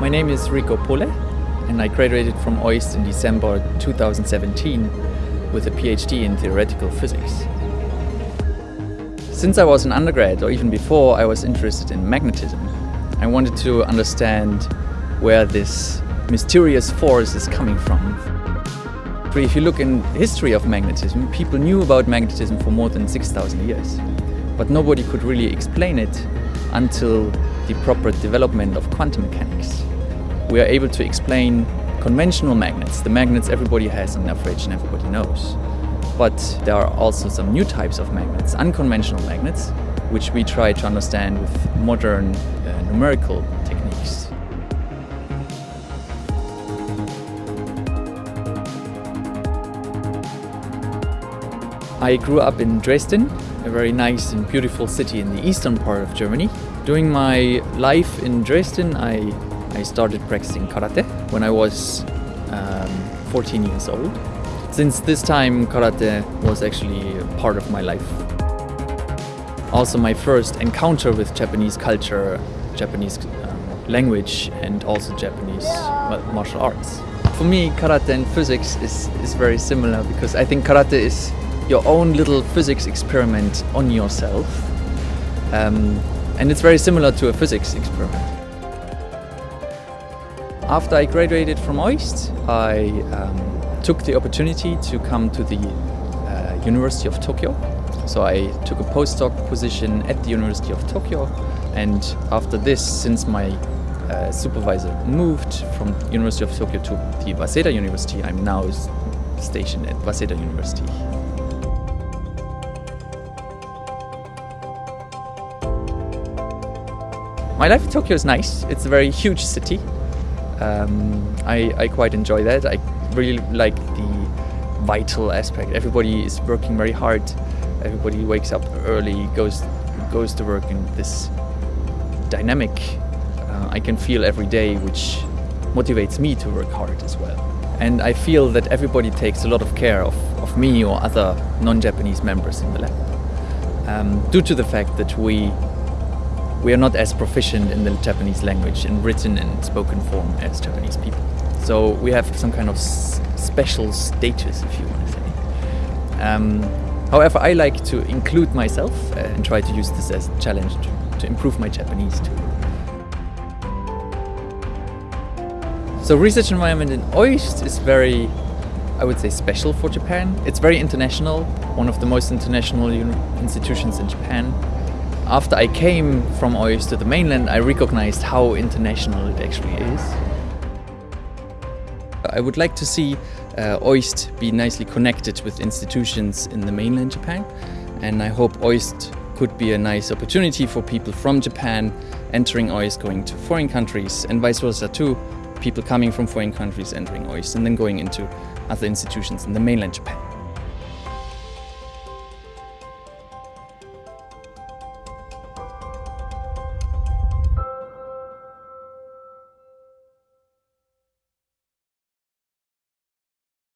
My name is Rico Pohle and I graduated from OIST in December 2017 with a PhD in theoretical physics. Since I was an undergrad, or even before, I was interested in magnetism. I wanted to understand where this mysterious force is coming from. If you look in the history of magnetism, people knew about magnetism for more than 6,000 years. But nobody could really explain it until the proper development of quantum mechanics. We are able to explain conventional magnets, the magnets everybody has in their fridge and everybody knows. But there are also some new types of magnets, unconventional magnets, which we try to understand with modern uh, numerical techniques. I grew up in Dresden, a very nice and beautiful city in the eastern part of Germany. During my life in Dresden, I, I started practicing karate when I was um, 14 years old. Since this time, karate was actually part of my life. Also my first encounter with Japanese culture, Japanese um, language and also Japanese martial arts. For me, karate and physics is, is very similar because I think karate is your own little physics experiment on yourself. Um, and it's very similar to a physics experiment. After I graduated from OIST, I um, took the opportunity to come to the uh, University of Tokyo. So I took a postdoc position at the University of Tokyo and after this, since my uh, supervisor moved from the University of Tokyo to the Waseda University, I'm now stationed at Waseda University. My life in Tokyo is nice. It's a very huge city. Um, I, I quite enjoy that. I really like the vital aspect. Everybody is working very hard. Everybody wakes up early, goes goes to work in this dynamic uh, I can feel every day, which motivates me to work hard as well. And I feel that everybody takes a lot of care of, of me or other non-Japanese members in the lab. Um, due to the fact that we we are not as proficient in the Japanese language in written and spoken form as Japanese people. So we have some kind of special status, if you want to say. Um, however, I like to include myself uh, and try to use this as a challenge to, to improve my Japanese too. So research environment in OIST is very, I would say, special for Japan. It's very international, one of the most international institutions in Japan. After I came from OIST to the mainland, I recognized how international it actually is. I would like to see uh, OIST be nicely connected with institutions in the mainland Japan and I hope OIST could be a nice opportunity for people from Japan entering OIST going to foreign countries and vice versa too, people coming from foreign countries entering OIST and then going into other institutions in the mainland Japan.